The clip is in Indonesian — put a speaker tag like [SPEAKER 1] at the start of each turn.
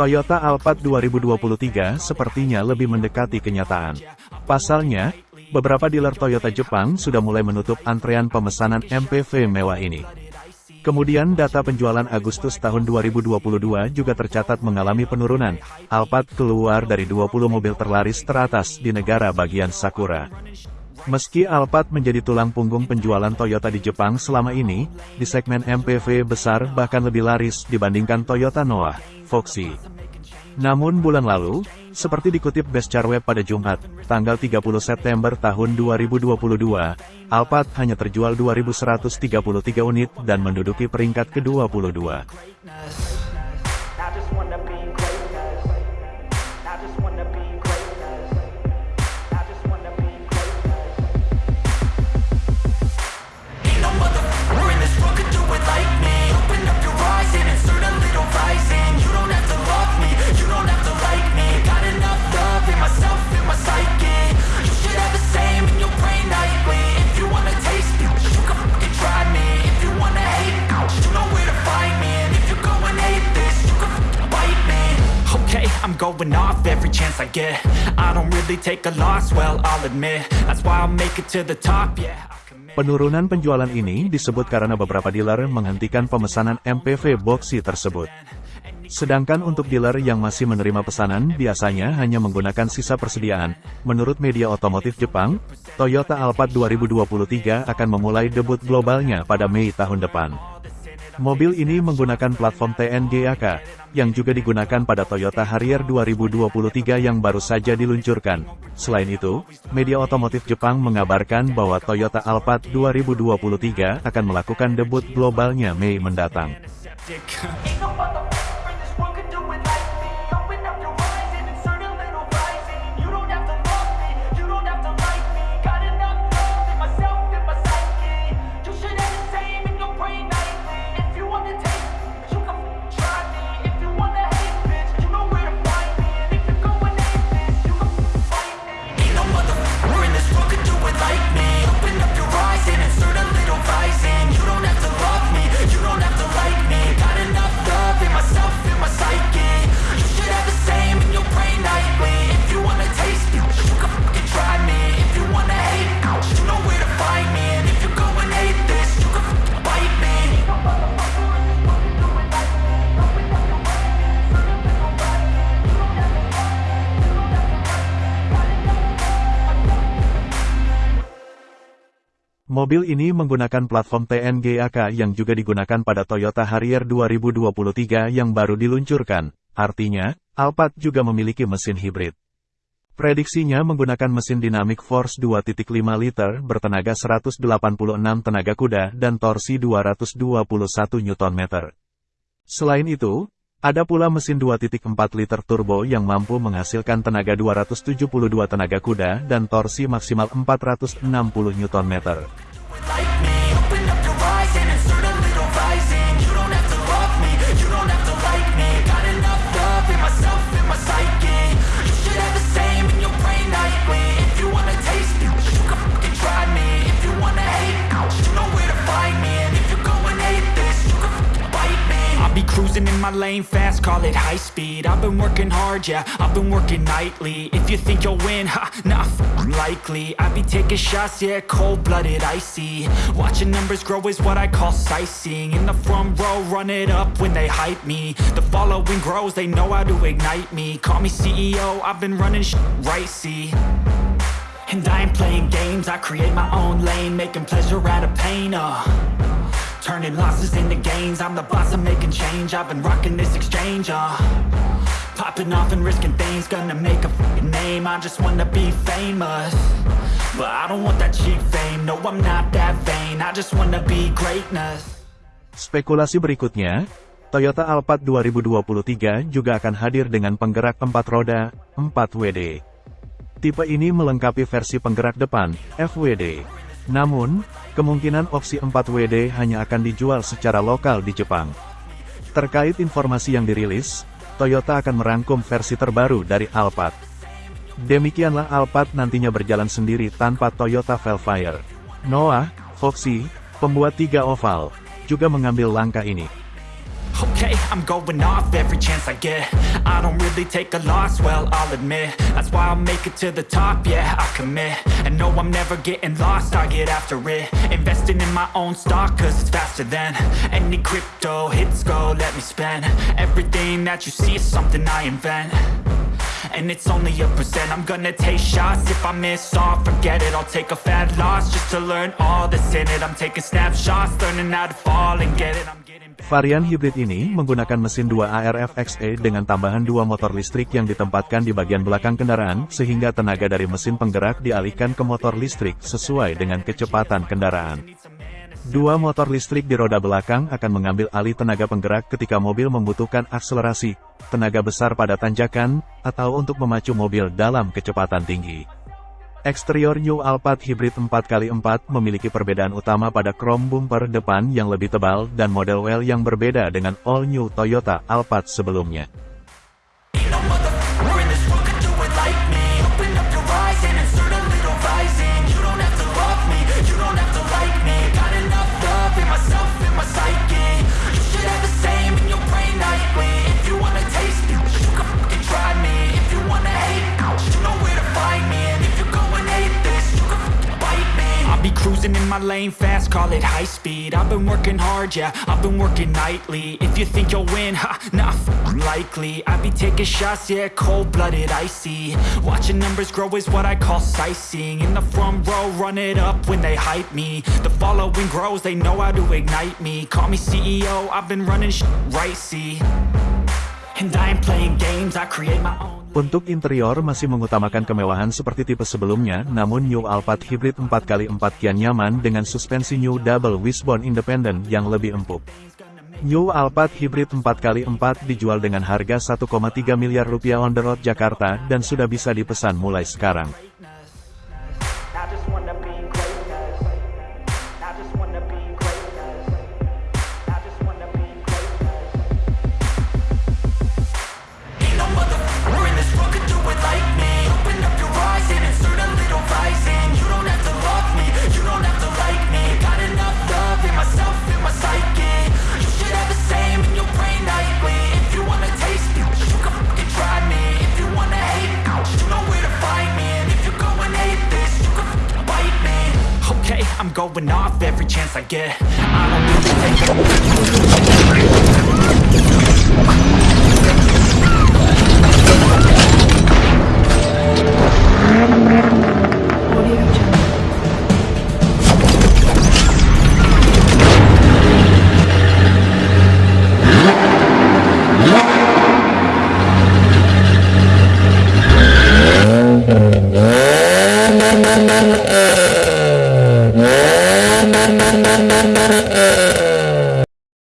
[SPEAKER 1] Toyota Alphard 2023 sepertinya lebih mendekati kenyataan. Pasalnya, beberapa dealer Toyota Jepang sudah mulai menutup antrean pemesanan MPV mewah ini. Kemudian data penjualan Agustus tahun 2022 juga tercatat mengalami penurunan. Alphard keluar dari 20 mobil terlaris teratas di negara bagian Sakura. Meski Alphard menjadi tulang punggung penjualan Toyota di Jepang selama ini, di segmen MPV besar bahkan lebih laris dibandingkan Toyota Noah, Foxy. Namun bulan lalu, seperti dikutip Best Web pada Jumat, tanggal 30 September tahun 2022, Alphard hanya terjual 2.133 unit dan menduduki peringkat ke-22. Going off every chance I get I don't really take a loss, well, I'll admit That's why I'll make it to the top, yeah Penurunan penjualan ini disebut karena beberapa dealer menghentikan pemesanan MPV boxy tersebut. Sedangkan untuk dealer yang masih menerima pesanan biasanya hanya menggunakan sisa persediaan. Menurut media otomotif Jepang, Toyota Alphard 2023 akan memulai debut globalnya pada Mei tahun depan. Mobil ini menggunakan platform TNGAK, yang juga digunakan pada Toyota Harrier 2023 yang baru saja diluncurkan. Selain itu, media otomotif Jepang mengabarkan bahwa Toyota Alphard 2023 akan melakukan debut globalnya Mei mendatang. Mobil ini menggunakan platform TNGAK yang juga digunakan pada Toyota Harrier 2023 yang baru diluncurkan. Artinya, Alphard juga memiliki mesin hibrid. Prediksinya menggunakan mesin Dynamic Force 2.5 liter bertenaga 186 tenaga kuda dan torsi 221 Nm. Selain itu, ada pula mesin 2.4 liter turbo yang mampu menghasilkan tenaga 272 tenaga kuda dan torsi maksimal 460 Nm.
[SPEAKER 2] Cruising in my lane fast, call it high speed. I've been working hard, yeah, I've been working nightly. If you think you'll win, ha, not likely. I be taking shots, yeah, cold-blooded, icy. Watching numbers grow is what I call sightseeing. In the front row, run it up when they hype me. The following grows, they know how to ignite me. Call me CEO, I've been running sh right, see? And I ain't playing games, I create my own lane Making pleasure out of pain, uh Turning losses into gains. I'm the boss, I'm making change. I've been rocking this exchange, uh. Popping off and risking things. Gonna make a f***ing name. I just wanna be famous. But I don't want that cheap fame. No, I'm not that vain. I just wanna be greatness.
[SPEAKER 1] Spekulasi berikutnya, Toyota Alphard 2023 juga akan hadir dengan penggerak 4 roda, 4 WD. Tipe ini melengkapi versi penggerak depan, FWD. Namun, kemungkinan opsi 4WD hanya akan dijual secara lokal di Jepang. Terkait informasi yang dirilis, Toyota akan merangkum versi terbaru dari Alphard. Demikianlah Alphard nantinya berjalan sendiri tanpa Toyota Velfire. Noah, Foxy, pembuat tiga oval, juga mengambil langkah ini. Okay,
[SPEAKER 2] I'm going off every chance I get. I don't really take a loss, well, I'll admit. That's why I'll make it to the top, yeah, I commit. And no, I'm never getting lost, I get after it. Investing in my own stock, cause it's faster than Any crypto hits go, let me spend. Everything that you see is something I invent. And it's only a percent I'm gonna take shots. If I miss all Forget it, I'll take a fat loss Just to learn all that's in it. I'm taking snapshots, learning how to fall and get it. I'm getting
[SPEAKER 1] Varian hibrid ini menggunakan mesin 2 ARF XE dengan tambahan dua motor listrik yang ditempatkan di bagian belakang kendaraan, sehingga tenaga dari mesin penggerak dialihkan ke motor listrik sesuai dengan kecepatan kendaraan. Dua motor listrik di roda belakang akan mengambil alih tenaga penggerak ketika mobil membutuhkan akselerasi, tenaga besar pada tanjakan, atau untuk memacu mobil dalam kecepatan tinggi. Eksterior New Alphard Hybrid 4x4 memiliki perbedaan utama pada chrome bumper depan yang lebih tebal dan model well yang berbeda dengan all new Toyota Alphard sebelumnya.
[SPEAKER 2] My lane fast, call it high speed. I've been working hard, yeah, I've been working nightly. If you think you'll win, ha, not likely. I be taking shots, yeah, cold-blooded, icy. Watching numbers grow is what I call sightseeing. In the front row, run it up when they hype me. The following grows, they know how to ignite me. Call me CEO, I've been running right, see
[SPEAKER 1] Untuk interior masih mengutamakan kemewahan seperti tipe sebelumnya, namun New Alphard Hybrid 4x4 kian nyaman dengan suspensi New Double Wishbone Independent yang lebih empuk. New Alphard Hybrid 4x4 dijual dengan harga 1,3 miliar rupiah on the road Jakarta dan sudah bisa dipesan mulai sekarang.
[SPEAKER 2] going off every chance I get. I don't need to take a-